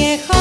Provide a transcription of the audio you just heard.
añejo